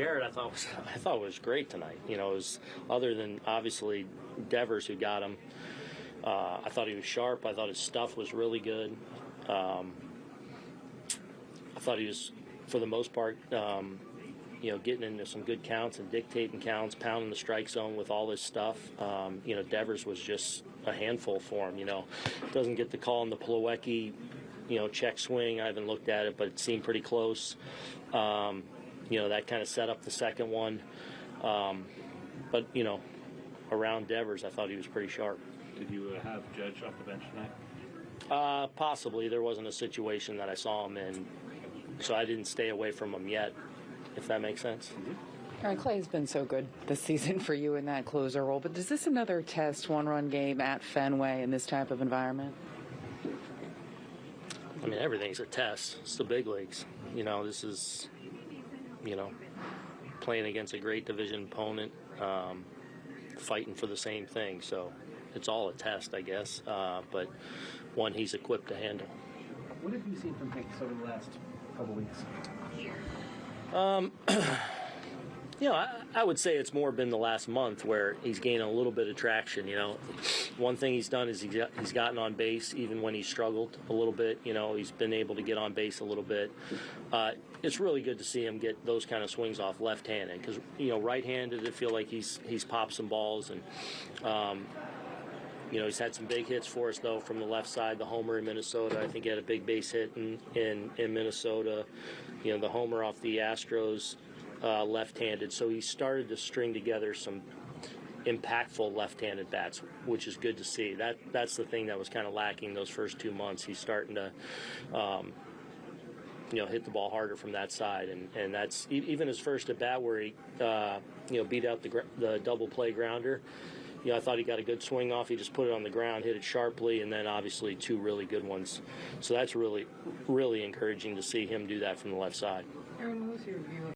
Gerrit, I thought was I thought was great tonight. You know, was other than obviously Devers who got him. Uh, I thought he was sharp. I thought his stuff was really good. Um, I thought he was, for the most part, um, you know, getting into some good counts and dictating counts, pounding the strike zone with all his stuff. Um, you know, Devers was just a handful for him. You know, doesn't get the call in the Plawecki, you know, check swing. I haven't looked at it, but it seemed pretty close. Um, you know, that kind of set up the second one. Um, but you know, around Devers, I thought he was pretty sharp. Did you uh, have Judge off the bench tonight? Uh, possibly there wasn't a situation that I saw him in, so I didn't stay away from him yet. If that makes sense. Aaron Clay's been so good this season for you in that closer role, but is this another test one-run game at Fenway in this type of environment? I mean, everything's a test. It's the big leagues. You know, this is, you know, playing against a great division opponent, um, fighting for the same thing. So it's all a test, I guess, uh, but one he's equipped to handle. What have you seen from Hank over the last couple weeks? You know, I, I would say it's more been the last month where he's gained a little bit of traction. You know, one thing he's done is he's gotten on base even when he struggled a little bit. You know, he's been able to get on base a little bit. Uh, it's really good to see him get those kind of swings off left-handed because you know, right-handed, it feel like he's he's popped some balls and. Um, you know, he's had some big hits for us though from the left side. The homer in Minnesota, I think he had a big base hit in in, in Minnesota. You know, the homer off the Astros, uh, left-handed. So he started to string together some impactful left-handed bats, which is good to see. That that's the thing that was kind of lacking those first two months. He's starting to. Um, you know, hit the ball harder from that side, and, and that's even his first at bat where he, uh, you know, beat out the the double play grounder you know, I thought he got a good swing off. He just put it on the ground, hit it sharply, and then obviously two really good ones. So that's really, really encouraging to see him do that from the left side. Aaron, your view